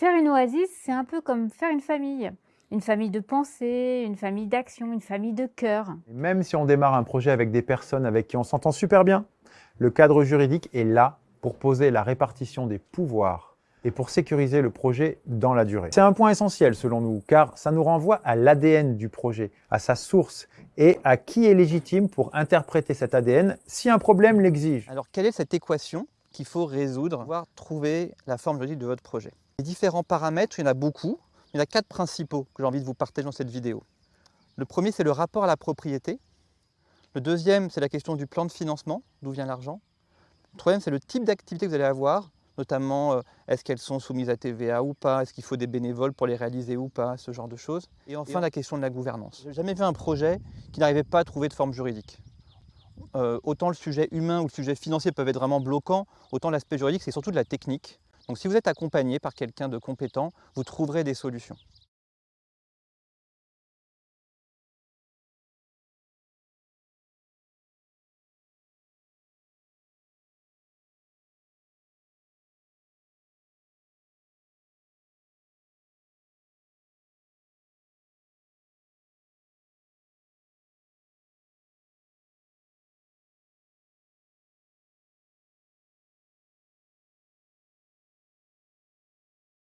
Faire une oasis, c'est un peu comme faire une famille. Une famille de pensée, une famille d'action, une famille de cœur. Même si on démarre un projet avec des personnes avec qui on s'entend super bien, le cadre juridique est là pour poser la répartition des pouvoirs et pour sécuriser le projet dans la durée. C'est un point essentiel selon nous, car ça nous renvoie à l'ADN du projet, à sa source et à qui est légitime pour interpréter cet ADN si un problème l'exige. Alors quelle est cette équation qu'il faut résoudre, pour pouvoir trouver la forme juridique de votre projet? Les différents paramètres, il y en a beaucoup, il y en a quatre principaux que j'ai envie de vous partager dans cette vidéo. Le premier, c'est le rapport à la propriété. Le deuxième, c'est la question du plan de financement, d'où vient l'argent. Le troisième, c'est le type d'activité que vous allez avoir, notamment euh, est-ce qu'elles sont soumises à TVA ou pas, est-ce qu'il faut des bénévoles pour les réaliser ou pas, ce genre de choses. Et enfin, la question de la gouvernance. Je n'ai jamais vu un projet qui n'arrivait pas à trouver de forme juridique. Euh, autant le sujet humain ou le sujet financier peuvent être vraiment bloquants, autant l'aspect juridique, c'est surtout de la technique. Donc si vous êtes accompagné par quelqu'un de compétent, vous trouverez des solutions.